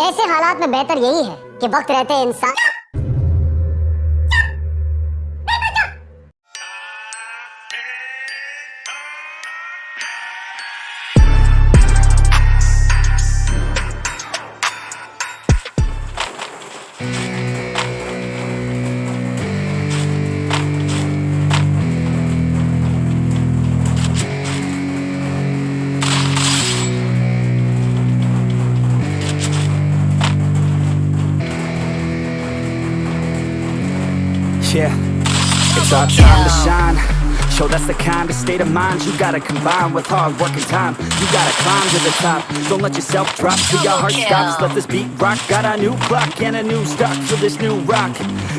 ऐसे हालात में बेहतर यही है कि वक्त रहते इंसान Yeah, it's our time to shine. Show that's the kind of state of mind you gotta combine with hard work and time. You gotta climb to the top. Don't let yourself drop till your heart stops. Let this beat rock. Got a new clock and a new stock for this new rock.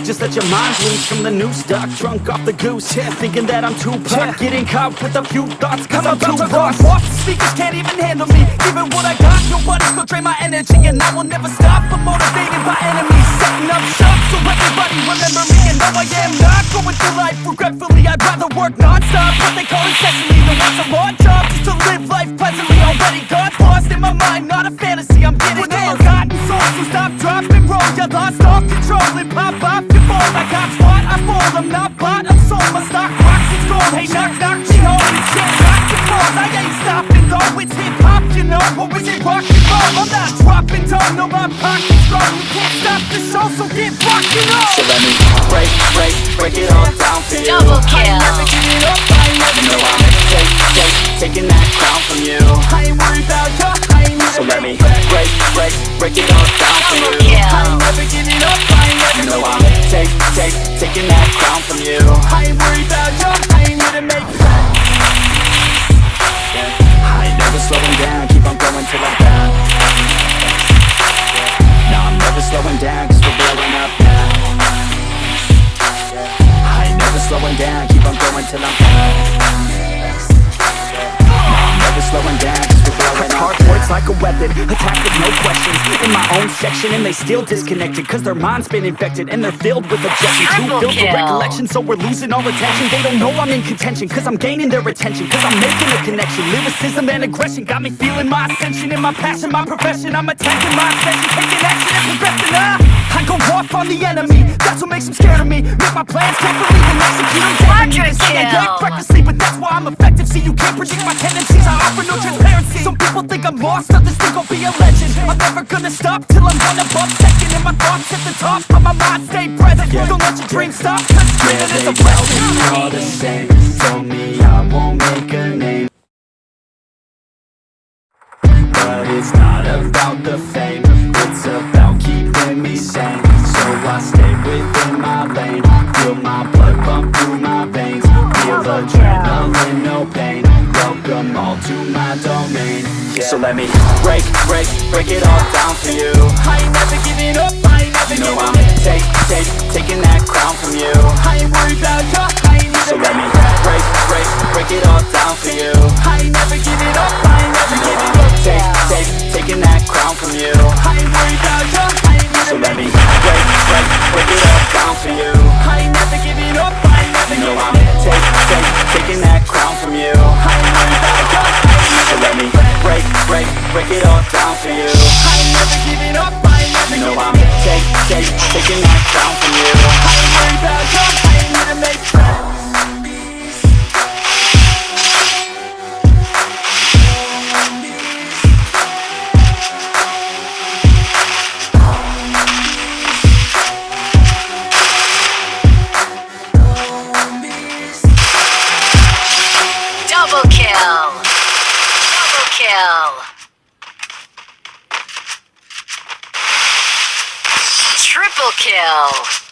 Just let your mind loose from the new stock. Drunk off the goose, yeah, thinking that I'm too pop. Getting caught with a few thoughts, cause I'm, about too lost. off, speakers can't even handle me Giving what I got, nobody's gonna drain my energy And I will never stop, I'm motivated by enemies Setting up shop no, I am not going through life regretfully. I'd rather work non-stop, what they call incessantly. Than want some odd job just to live life pleasantly. Already got lost in my mind, not a fantasy. I'm getting there Forgotten souls, so stop, drop, and roll. You lost all control and pop off your ball. I got squat, I fall, I'm not bought, I'm not dropping down, no, my pocket's strong You can't stop the show, so get rockin' on So let me break, break, break it all down for you. Double I ain't never kill. giving up, I ain't never You know I'm take, take, taking that crown from you. I ain't worried about ya, I ain't never So let me break, break, break it all down for Double you. I ain't kill. never giving up, I ain't never You know I'm take, take, taking that crown from you. I ain't worried about ya, I ain't here to make friends I ain't never slowing down, slowing down, keep on going till I'm down. No, never slowing down, cause we're blowing Hard words like a weapon, attack with no questions. In my own section and they still disconnected Cause their mind's been infected and they're filled with objections Too Triple filled with recollection so we're losing all attention. They don't know I'm in contention cause I'm gaining their attention Cause I'm making a connection. Lyricism and aggression got me feeling my ascension. In my passion, my profession I'm attacking my ascension, taking action and progressing ah, I go off on the enemy, that's what makes them scared of me. Make my plans carefully and execute them daily They say I Quadra act kill. recklessly but that's why I'm effective See you can't predict my tendencies, I offer no transparency. Some people think I'm lost, others think I'll be a legend. I'm never gonna stop till I'm one above second And my thoughts at the top, but my mind. Stay present Don't let your dreams stop, cause dreaming is a blessing. all the same. Told me I won't make a name. But it's not about the fame. It's about keeping me sane. So I stay within my lane. Feel my Welcome all to my domain. So let me break, break, break it all down for you. I ain't never giving up, I ain't never You know giving I'm take, take, taking that crown from you. I ain't worried about ya, I ain't So let me break, break, break it all down for you. I ain't never giving up, I ain't never You giving up take, take, taking that crown from you. I ain't worried about ya, I ain't So let me break, break, break it all down for you break, it all kill.